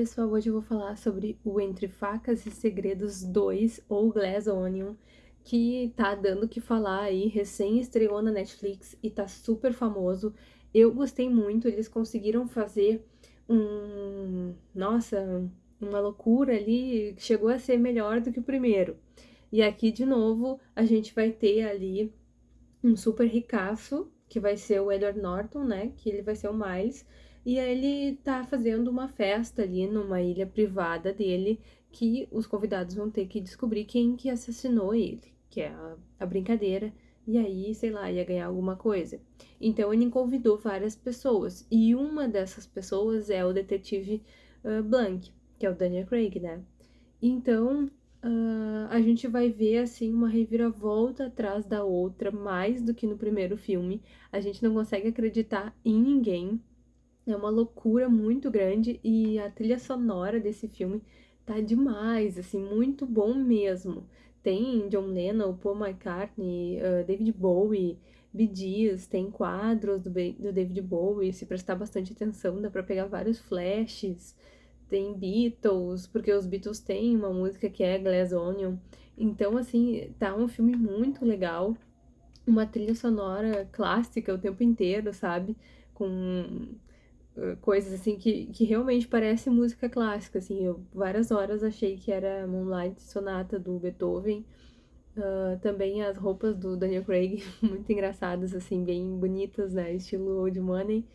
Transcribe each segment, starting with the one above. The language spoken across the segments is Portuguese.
pessoal, hoje eu vou falar sobre o Entre Facas e Segredos 2, ou Glass Onion, que tá dando que falar aí, recém estreou na Netflix e tá super famoso. Eu gostei muito, eles conseguiram fazer um... nossa, uma loucura ali, chegou a ser melhor do que o primeiro. E aqui, de novo, a gente vai ter ali um super ricaço, que vai ser o Edward Norton, né, que ele vai ser o Miles, e ele tá fazendo uma festa ali numa ilha privada dele que os convidados vão ter que descobrir quem que assassinou ele, que é a, a brincadeira, e aí, sei lá, ia ganhar alguma coisa. Então ele convidou várias pessoas, e uma dessas pessoas é o detetive uh, Blank, que é o Daniel Craig, né? Então, uh, a gente vai ver, assim, uma reviravolta atrás da outra, mais do que no primeiro filme. A gente não consegue acreditar em ninguém, é uma loucura muito grande e a trilha sonora desse filme tá demais, assim, muito bom mesmo. Tem John Lennon, Paul McCartney, uh, David Bowie, Bee tem quadros do, do David Bowie, se prestar bastante atenção dá pra pegar vários flashes. Tem Beatles, porque os Beatles têm uma música que é Glass Onion. Então, assim, tá um filme muito legal. Uma trilha sonora clássica o tempo inteiro, sabe? Com coisas assim que, que realmente parece música clássica, assim, eu várias horas achei que era Moonlight Sonata do Beethoven, uh, também as roupas do Daniel Craig, muito engraçadas, assim, bem bonitas, né, estilo Old Money,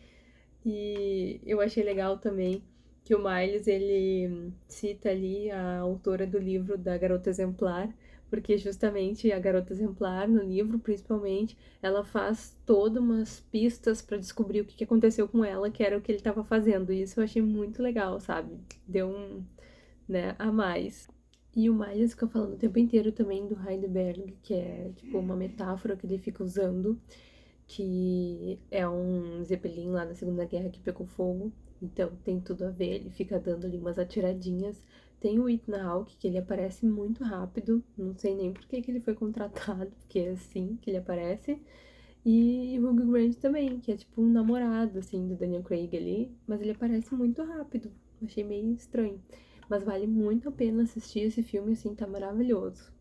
e eu achei legal também que o Miles, ele cita ali a autora do livro da Garota Exemplar, porque justamente a garota exemplar, no livro principalmente, ela faz todas umas pistas para descobrir o que aconteceu com ela, que era o que ele estava fazendo. E isso eu achei muito legal, sabe? Deu um, né, a mais. E o Miles fica falando o tempo inteiro também do Heidelberg, que é tipo uma metáfora que ele fica usando, que é um Zeppelin lá na Segunda Guerra que pegou fogo. Então tem tudo a ver, ele fica dando ali umas atiradinhas tem o Ethan Hawke, que ele aparece muito rápido, não sei nem por que, que ele foi contratado, porque é assim que ele aparece. E o Hugh Grant também, que é tipo um namorado, assim, do Daniel Craig ali, mas ele aparece muito rápido, achei meio estranho. Mas vale muito a pena assistir esse filme, assim, tá maravilhoso.